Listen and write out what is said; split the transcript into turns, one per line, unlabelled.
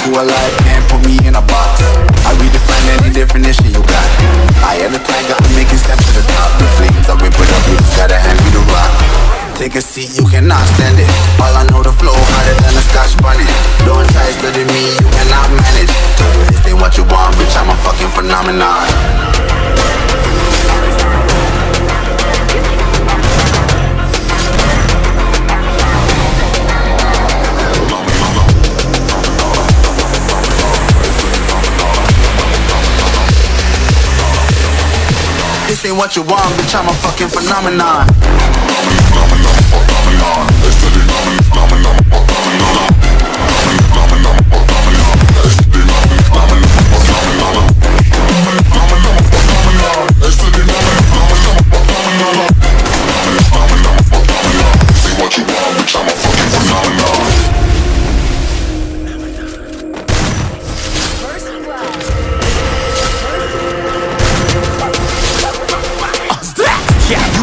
alive, can't put me in a box. I redefine any definition you got. I am the tiger, I'm making steps to the top. The flames, I whip it up, you just gotta hand me the rock. Take a seat, you cannot stand it. All I know the flow harder than a scotch bonnet. Don't try studying me, you cannot manage. This ain't what you want, bitch, I'm a fucking phenomenon ain't what you want, bitch, I'm a fucking phenomenon
Yeah,